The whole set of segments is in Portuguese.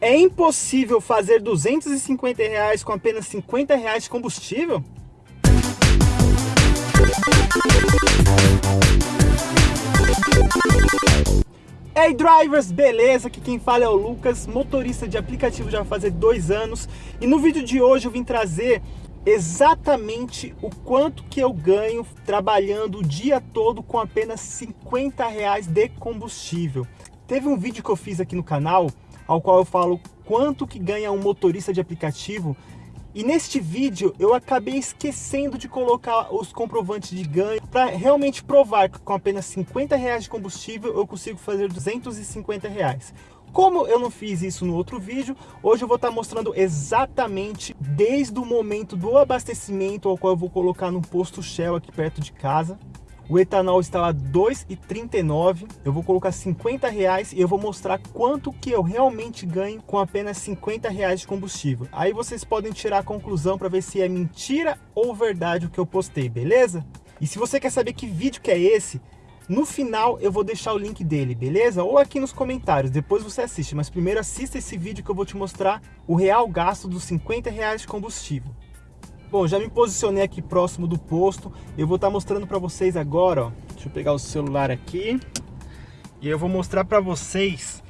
É impossível fazer 250 reais com apenas 50 reais de combustível? Hey drivers, beleza? Aqui quem fala é o Lucas, motorista de aplicativo já fazer dois anos e no vídeo de hoje eu vim trazer exatamente o quanto que eu ganho trabalhando o dia todo com apenas 50 reais de combustível. Teve um vídeo que eu fiz aqui no canal ao qual eu falo quanto que ganha um motorista de aplicativo. E neste vídeo eu acabei esquecendo de colocar os comprovantes de ganho para realmente provar que com apenas 50 reais de combustível eu consigo fazer 250 reais. Como eu não fiz isso no outro vídeo, hoje eu vou estar mostrando exatamente desde o momento do abastecimento ao qual eu vou colocar no posto Shell aqui perto de casa, o etanol está lá 2,39. Eu vou colocar 50 reais e eu vou mostrar quanto que eu realmente ganho com apenas 50 reais de combustível. Aí vocês podem tirar a conclusão para ver se é mentira ou verdade o que eu postei, beleza? E se você quer saber que vídeo que é esse, no final eu vou deixar o link dele, beleza? Ou aqui nos comentários, depois você assiste. Mas primeiro assista esse vídeo que eu vou te mostrar o real gasto dos 50 reais de combustível. Bom, já me posicionei aqui próximo do posto. Eu vou estar mostrando para vocês agora, ó. Deixa eu pegar o celular aqui. E eu vou mostrar para vocês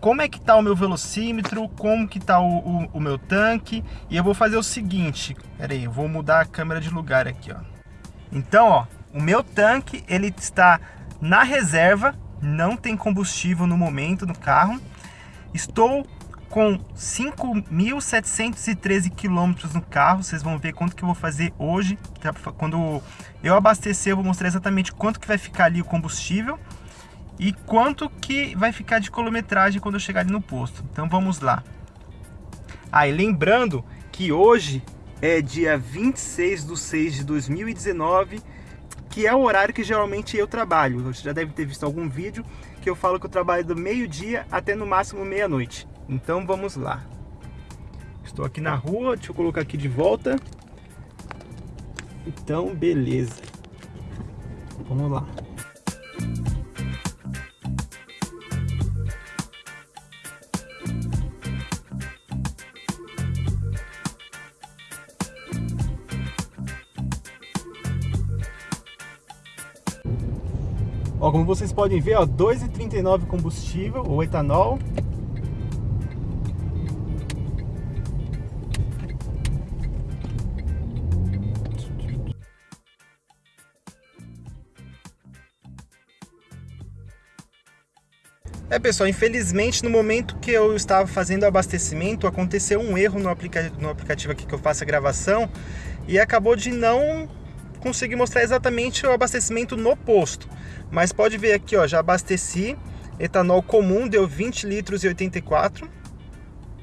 como é que tá o meu velocímetro, como que tá o, o, o, meu tanque. E eu vou fazer o seguinte, pera aí, eu vou mudar a câmera de lugar aqui, ó. Então, ó, o meu tanque, ele está na reserva, não tem combustível no momento no carro. Estou com 5.713 quilômetros no carro. Vocês vão ver quanto que eu vou fazer hoje. Tá? Quando eu abastecer, eu vou mostrar exatamente quanto que vai ficar ali o combustível e quanto que vai ficar de quilometragem quando eu chegar ali no posto. Então vamos lá. Ah, e lembrando que hoje é dia 26 de 6 de 2019, que é o horário que geralmente eu trabalho. Você já deve ter visto algum vídeo que eu falo que eu trabalho do meio-dia até no máximo meia-noite. Então vamos lá. Estou aqui na rua, deixa eu colocar aqui de volta. Então, beleza. Vamos lá. Ó, como vocês podem ver, ó, 2,39 combustível, ou etanol, É pessoal, infelizmente no momento que eu estava fazendo o abastecimento aconteceu um erro no, aplica no aplicativo aqui que eu faço a gravação e acabou de não conseguir mostrar exatamente o abastecimento no posto. Mas pode ver aqui, ó, já abasteci, etanol comum deu 20 litros e 84,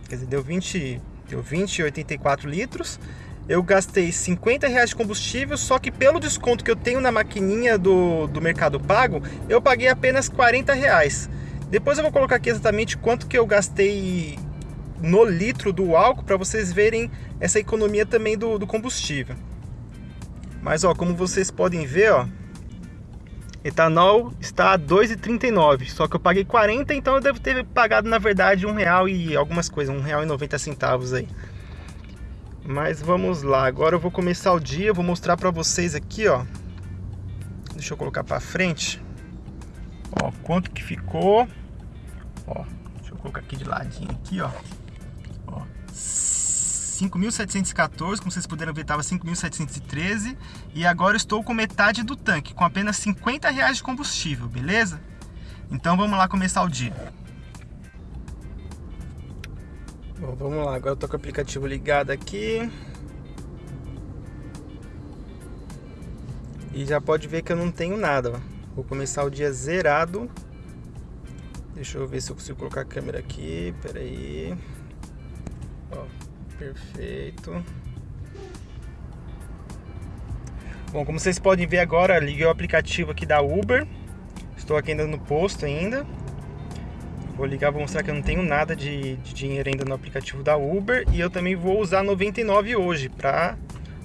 quer dizer, deu 20, deu 20 e 84 litros. Eu gastei 50 reais de combustível, só que pelo desconto que eu tenho na maquininha do, do Mercado Pago, eu paguei apenas 40 reais. Depois eu vou colocar aqui exatamente quanto que eu gastei no litro do álcool para vocês verem essa economia também do, do, combustível. Mas ó, como vocês podem ver, ó, etanol está a 2,39, só que eu paguei 40, então eu devo ter pagado na verdade um real e algumas coisas, um real e 90 centavos aí. Mas vamos lá, agora eu vou começar o dia, vou mostrar para vocês aqui, ó. Deixa eu colocar para frente. Ó, quanto que ficou. Ó, deixa eu colocar aqui de ladinho aqui, ó. Ó, 5.714, como vocês puderam ver, estava 5.713 e agora estou com metade do tanque, com apenas 50 reais de combustível, beleza? Então vamos lá começar o dia. Bom, vamos lá, agora eu tô com o aplicativo ligado aqui. E já pode ver que eu não tenho nada, ó. Vou começar o dia zerado. Deixa eu ver se eu consigo colocar a câmera aqui. Pera aí. Ó, perfeito. Bom, como vocês podem ver agora, liguei o aplicativo aqui da Uber. Estou aqui ainda no posto ainda. Vou ligar, vou mostrar que eu não tenho nada de, de dinheiro ainda no aplicativo da Uber. E eu também vou usar 99 hoje para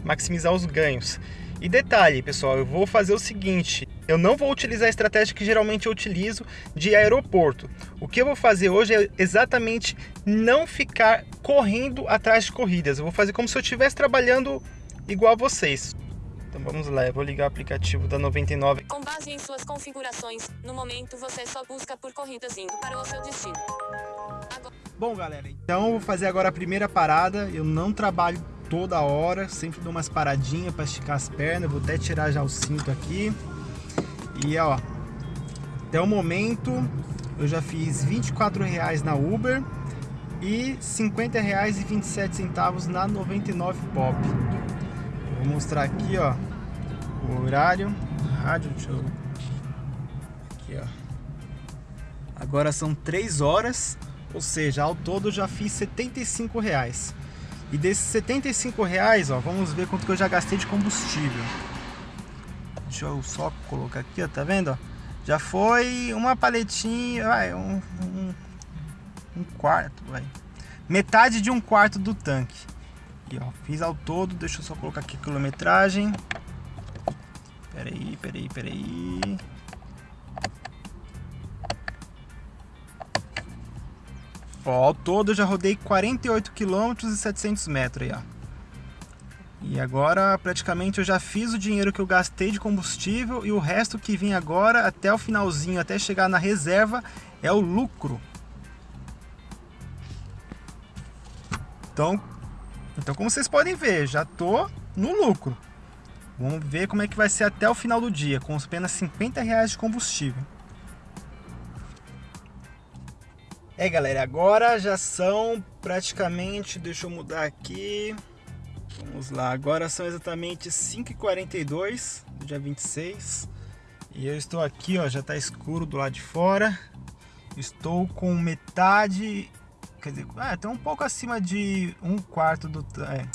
maximizar os ganhos. E detalhe, pessoal, eu vou fazer o seguinte, eu não vou utilizar a estratégia que geralmente eu utilizo de aeroporto. O que eu vou fazer hoje é exatamente não ficar correndo atrás de corridas. Eu vou fazer como se eu estivesse trabalhando igual a vocês. Então vamos lá, eu vou ligar o aplicativo da 99. Com base em suas configurações, no momento você só busca por corridas indo para o seu destino. Agora... Bom galera, então eu vou fazer agora a primeira parada. Eu não trabalho toda hora, sempre dou umas paradinhas para esticar as pernas, vou até tirar já o cinto aqui. E ó, até o momento eu já fiz 24 reais na Uber e 50 reais e 27 centavos na 99 Pop. Vou mostrar aqui, ó, o horário, rádio, deixa eu... Aqui, ó. Agora são 3 horas, ou seja, ao todo já fiz 75 reais. E desses 75 reais, ó, vamos ver quanto que eu já gastei de combustível. Deixa eu só colocar aqui, ó, tá vendo? Ó? Já foi uma paletinha, vai, um, um, um quarto, vai. Metade de um quarto do tanque. E ó, fiz ao todo, deixa eu só colocar aqui a quilometragem. Peraí, peraí, peraí. Ó, ao todo eu já rodei 48 km e 700 metros aí, ó. E agora praticamente eu já fiz o dinheiro que eu gastei de combustível e o resto que vem agora até o finalzinho, até chegar na reserva, é o lucro. Então, então como vocês podem ver, já tô no lucro. Vamos ver como é que vai ser até o final do dia, com apenas 50 reais de combustível. É galera, agora já são praticamente, deixa eu mudar aqui, vamos lá, agora são exatamente 5h42 do dia 26 e eu estou aqui, ó, já está escuro do lado de fora, estou com metade, quer dizer, é, até um pouco acima de um quarto do, é,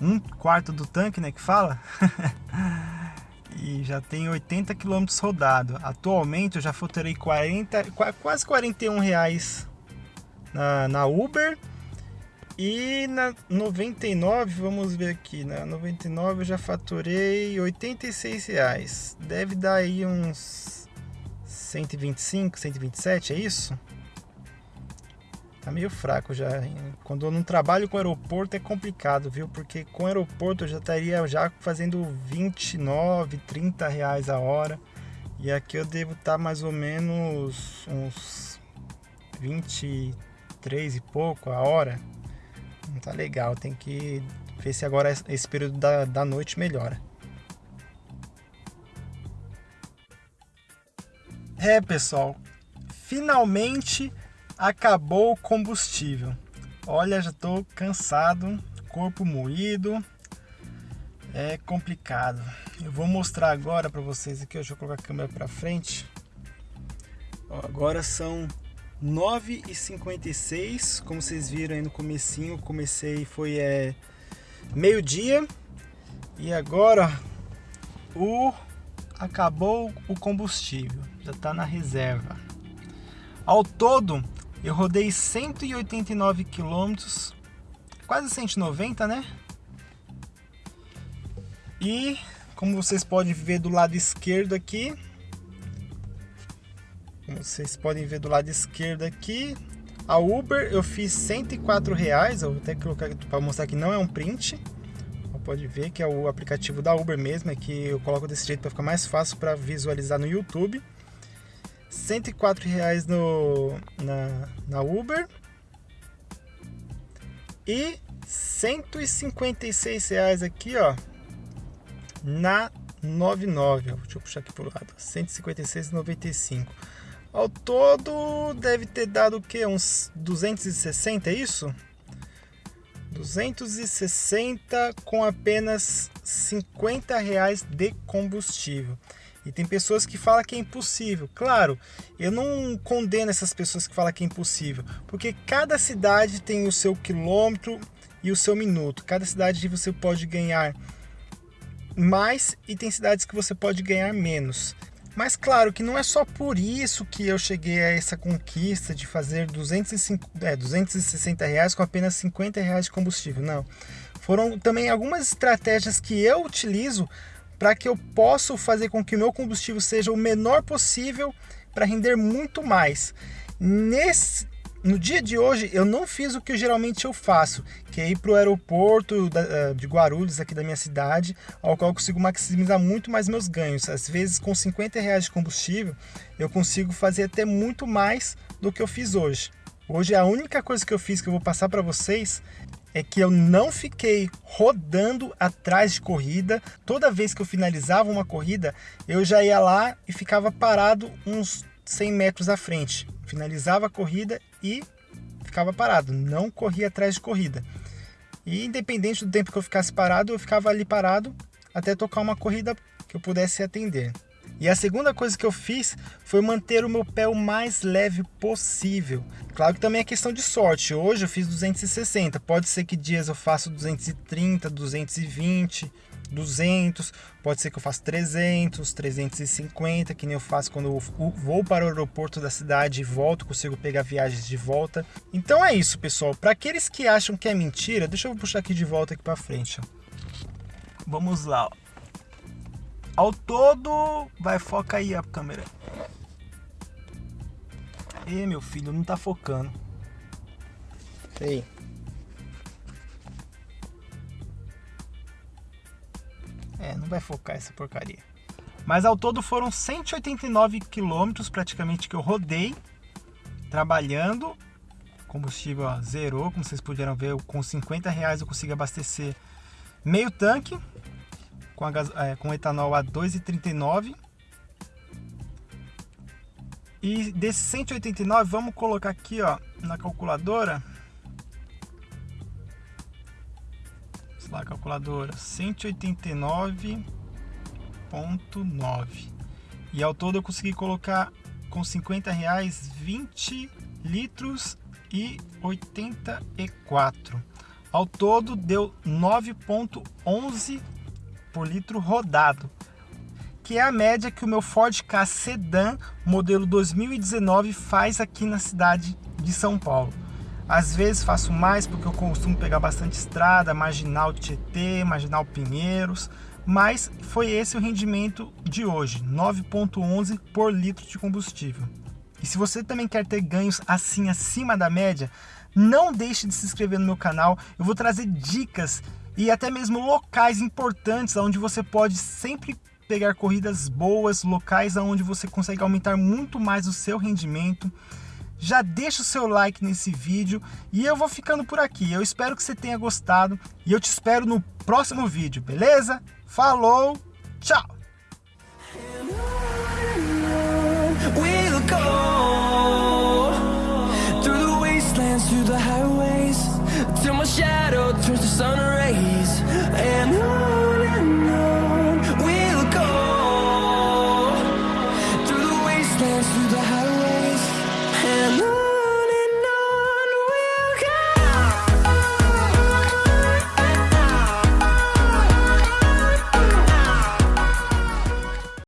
um quarto do tanque, né, que fala, e já tem 80 km rodado. Atualmente eu já faturei 40, quase 41 reais na, na Uber e na 99, vamos ver aqui, na 99 eu já faturei 86 reais. Deve dar aí uns 125, 127, é isso? Tá meio fraco já. Quando eu não trabalho com aeroporto é complicado, viu? Porque com aeroporto eu já estaria já fazendo 29, 30 reais a hora. E aqui eu devo estar tá mais ou menos uns 23 e pouco a hora. Tá legal, tem que ver se agora esse período da, da noite melhora. É, pessoal, finalmente acabou o combustível. Olha, já estou cansado, corpo moído, é complicado. Eu vou mostrar agora para vocês aqui, deixa eu colocar a câmera para frente. Agora são 9h56, como vocês viram aí no comecinho, comecei foi é, meio dia e agora o acabou o combustível, já está na reserva. Ao todo eu rodei 189 quilômetros, quase 190, né? E como vocês podem ver do lado esquerdo aqui, como vocês podem ver do lado esquerdo aqui, a Uber eu fiz 104 reais, eu vou até colocar para mostrar que não é um print. Pode ver que é o aplicativo da Uber mesmo, é que eu coloco desse jeito para ficar mais fácil para visualizar no YouTube. 104 reais no, na, na Uber e 156 reais aqui, ó, na 99. Deixa eu puxar aqui pro lado. 156,95. Ao todo deve ter dado o que? Uns 260, é isso? 260 com apenas 50 reais de combustível. E tem pessoas que falam que é impossível. Claro, eu não condeno essas pessoas que falam que é impossível, porque cada cidade tem o seu quilômetro e o seu minuto. Cada cidade você pode ganhar mais e tem cidades que você pode ganhar menos. Mas claro que não é só por isso que eu cheguei a essa conquista de fazer 205, é, 260 reais com apenas 50 reais de combustível, não. Foram também algumas estratégias que eu utilizo para que eu possa fazer com que o meu combustível seja o menor possível para render muito mais. Nesse, no dia de hoje eu não fiz o que geralmente eu faço, que é ir para o aeroporto eh, de Guarulhos, aqui da minha cidade, ao qual eu consigo maximizar muito mais meus ganhos. Às vezes com 50 reais de combustível eu consigo fazer até muito mais do que eu fiz hoje. Hoje a única coisa que eu fiz que eu vou passar para vocês é que eu não fiquei rodando atrás de corrida. Toda vez que eu finalizava uma corrida, eu já ia lá e ficava parado uns 100 metros à frente. Finalizava a corrida e ficava parado, não corria atrás de corrida. E independente do tempo que eu ficasse parado, eu ficava ali parado até tocar uma corrida que eu pudesse atender. E a segunda coisa que eu fiz foi manter o meu pé o mais leve possível. Claro que também é questão de sorte. Hoje eu fiz 260, pode ser que dias eu faça 230, 220, 200, pode ser que eu faça 300, 350, que nem eu faço quando eu vou para o aeroporto da cidade e volto, consigo pegar viagens de volta. Então é isso, pessoal. Para aqueles que acham que é mentira, deixa eu puxar aqui de volta aqui para frente. Vamos lá. Ao todo, vai foca aí a câmera. E meu filho, não tá focando. Ei. É, não vai focar essa porcaria. Mas ao todo foram 189 quilômetros praticamente que eu rodei trabalhando. Combustível ó, zerou, como vocês puderam ver, com 50 reais eu consigo abastecer meio tanque com, a, é, com etanol a 2,39. E desses 189, vamos colocar aqui ó, na calculadora lá, calculadora, 189.9. E ao todo eu consegui colocar com 50 reais 20 litros e 84. Ao todo deu 9.11 por litro rodado, que é a média que o meu Ford Ka Sedan modelo 2019 faz aqui na cidade de São Paulo. Às vezes faço mais porque eu costumo pegar bastante estrada, marginal Tietê, marginal Pinheiros, mas foi esse o rendimento de hoje, 9.11 por litro de combustível. E se você também quer ter ganhos assim acima da média, não deixe de se inscrever no meu canal. Eu vou trazer dicas e até mesmo locais importantes onde você pode sempre pegar corridas boas, locais onde você consegue aumentar muito mais o seu rendimento já deixa o seu like nesse vídeo e eu vou ficando por aqui. Eu espero que você tenha gostado e eu te espero no próximo vídeo, beleza? Falou, tchau! We'll